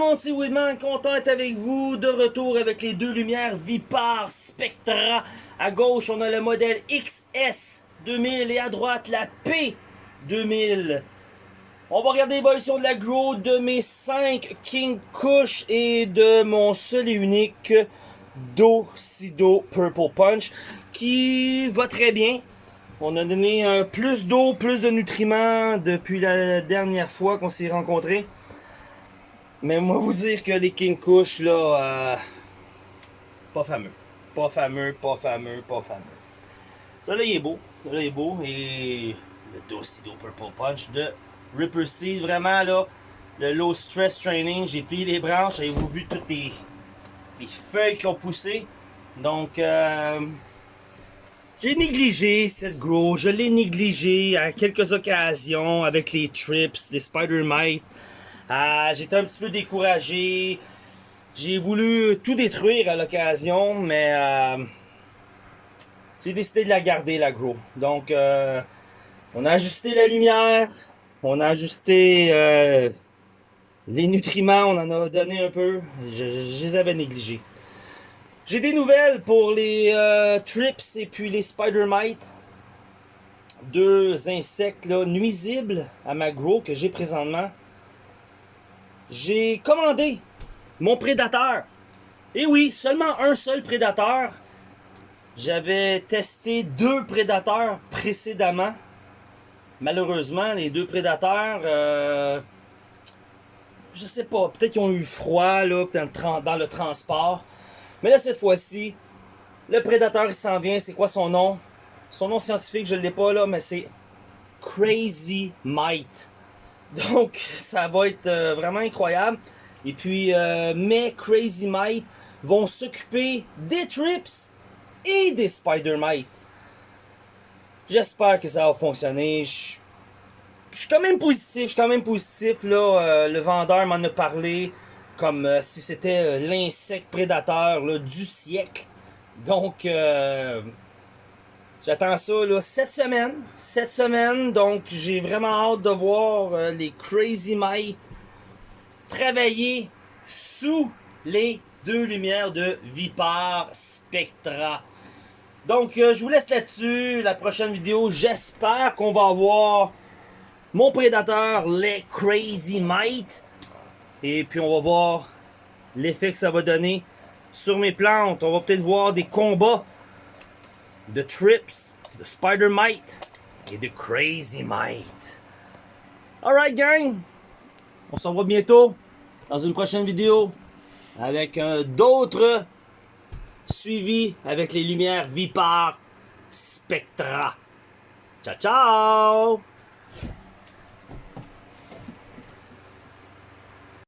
monde, c'est Woodman, content d'être avec vous, de retour avec les deux lumières Vipar Spectra. À gauche, on a le modèle XS 2000 et à droite, la P2000. On va regarder l'évolution de la Grow de mes 5 King Kush et de mon seul et unique Docido Purple Punch qui va très bien. On a donné plus d'eau, plus de nutriments depuis la dernière fois qu'on s'est rencontrés. Mais moi vous dire que les King Kush là, euh, pas fameux. Pas fameux, pas fameux, pas fameux. Ça là il est beau, ça là il est beau. Et le Docido Purple Punch de Ripper Seed, vraiment là, le low stress training, j'ai plié les branches, avez-vous vu toutes les, les, feuilles qui ont poussé? Donc euh, j'ai négligé cette grow, je l'ai négligé à quelques occasions avec les trips, les spider mites. Euh, J'étais un petit peu découragé. J'ai voulu tout détruire à l'occasion, mais euh, j'ai décidé de la garder la grow. Donc euh, on a ajusté la lumière, on a ajusté euh, les nutriments, on en a donné un peu. Je, les avais négligés. J'ai des nouvelles pour les trips et puis les spider mites. Deux insectes nuisibles à ma grow que j'ai présentement. J'ai commandé mon prédateur. Et oui, seulement un seul prédateur. J'avais testé deux prédateurs précédemment. Malheureusement, les deux prédateurs, euh, je sais pas, peut-être qu'ils ont eu froid là, dans le transport. Mais là, cette fois-ci, le prédateur, il s'en vient. C'est quoi son nom? Son nom scientifique, je ne l'ai pas là, mais c'est Crazy Might. Donc, ça va être euh, vraiment incroyable. Et puis, euh, mes Crazy Might vont s'occuper des Trips et des Spider Might. J'espère que ça va fonctionner. Je, suis quand même positif, je suis quand même positif. Là, euh, le vendeur m'en a parlé comme si c'était l'insecte prédateur du siècle. Donc, j'attends ça là, cette semaine. Cette semaine, donc j'ai vraiment hâte de voir euh, les Crazy Might travailler sous les deux lumières de Vipar Spectra. Donc, euh, je vous laisse là-dessus. La prochaine vidéo, j'espère qu'on va avoir mon prédateur, les Crazy Might. Et puis on va voir l'effet que ça va donner sur mes plantes. On va peut-être voir des combats de Trips, de Spider Mite et de Crazy Mite. Alright gang, on se revoit bientôt dans une prochaine vidéo avec un d'autres suivis avec les lumières Vipar Spectra. Ciao ciao